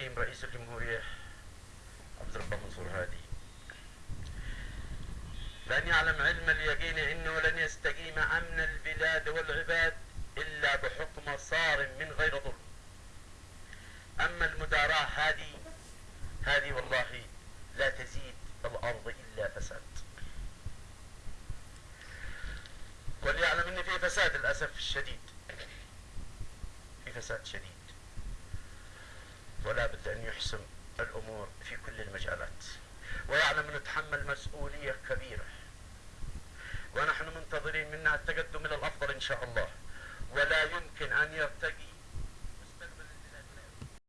الكريم رئيس الجمهورية عبد الرب منصور هادي. لن يعلم علم اليقين إنه لن يستقيم أمن البلاد والعباد إلا بحكم صار من غير ظلم. أما المداراة هذه هذه والله لا تزيد الأرض إلا فساد. وليعلم إن في فساد للأسف الشديد. في فساد شديد. بد أن يحسم الأمور في كل المجالات ويعلم انه نتحمل مسؤولية كبيرة. ونحن منتظرين منها التقدم إلى الأفضل إن شاء الله. ولا يمكن أن يرتقي